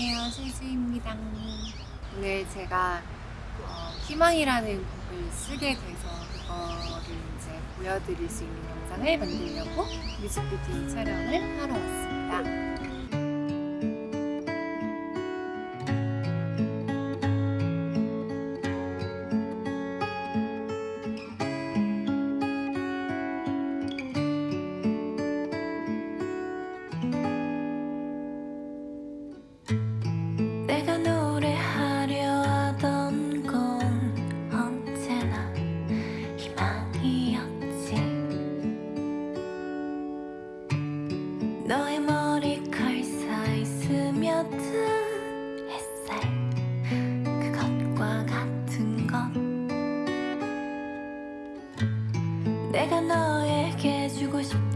안녕하세요 실수입니다. 오늘 제가 어, 희망이라는 곡을 쓰게 돼서 그거를 이제 보여드릴 수 있는 영상을 만들려고 뮤직비디오 촬영을 하러 왔습니다 너의 머리칼 사이 스며든 햇살 그것과 같은 것. 내가 너에게 주고 싶던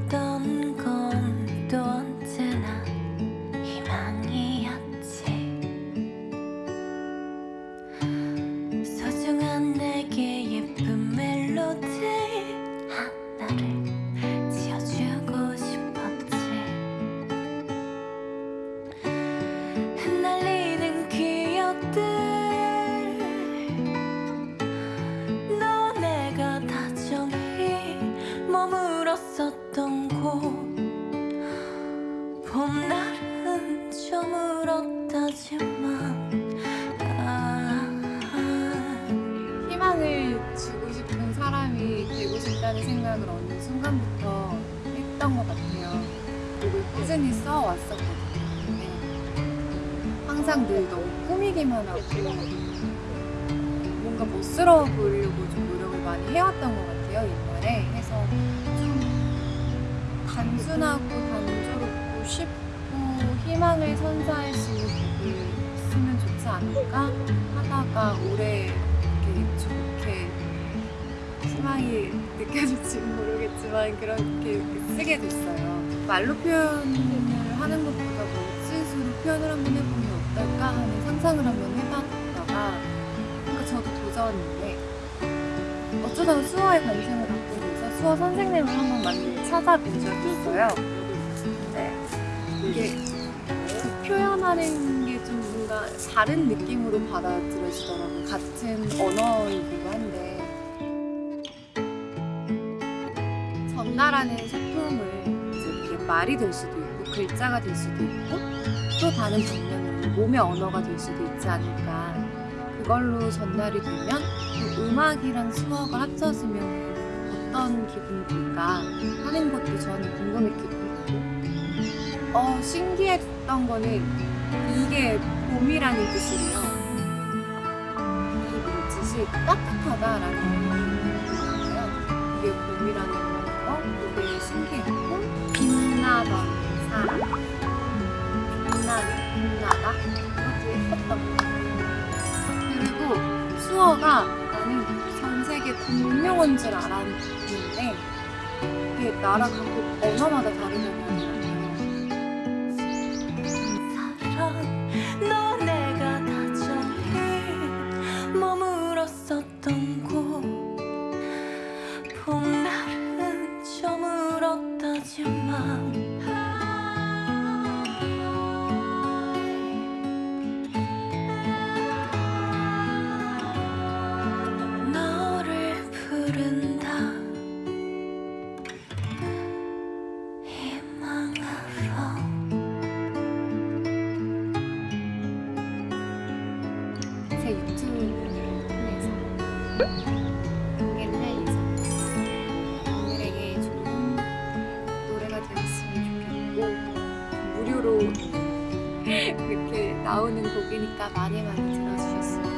머물었었던 곳. 봄날은 저물었다지만 아, 희망을 주고 싶은 사람이 되고 싶다는 생각을 어느 순간부터 했던 것 같아요. 꾸준히 써왔었거든요. 근데 항상 늘 너무 꾸미기만 하고 뭔가 멋스러워 보이려고 좀 노력을 많이 해왔던 것 같아요 옛날에 해서 좀 단순하고 단조롭고 쉽고 희망을 선사할 수 있는 곡을 쓰면 좋지 않을까 하다가 올해 이렇게 좋게 희망이 느껴질지 모르겠지만 그렇게 쓰게 됐어요. 말로 표현을 하는 것보다 멋짓으로 표현을 한번 해보면 어떨까 하는 상상을 한번 해봤다가 그러니까 저도 도전인데 어쩌다가 수어에 관심을 갖게 돼서 수어 선생님을 한번 많이 찾아뵌 적이 있어요. 근데 이게 그 표현하는 게 좀 뭔가 다른 느낌으로 받아들여지더라고요. 같은 언어이기도 한데 전달하는 소품을 이제 이게 말이 될 수도 있고 글자가 될 수도 있고 또 다른 방면으로 몸의 언어가 될 수도 있지 않을까 그걸로 전달이 되면 그 음악이랑 수어가 합쳐지면 어떤 기분이 들까 하는 것도 저는 궁금했기도 했고. 어 신기했던 거는 이게 봄이라는 뜻이에요. 이 물짓이 따뜻하다라는 의미잖아요. 이게 봄이라는 거 그게 신기했고 빛나던 사람 빛나는 빛나다. 그것도 예뻤던 것 같아요 수어가 나는 전 세계 공용어인 줄 알았는데 이게 나라 각국 언어마다 다르다고 하더라고요. 공개를 할 예정입니다. 노래가 되었으면 좋겠고 무료로 그렇게 나오는 곡이니까 많이 많이 들어주셨으면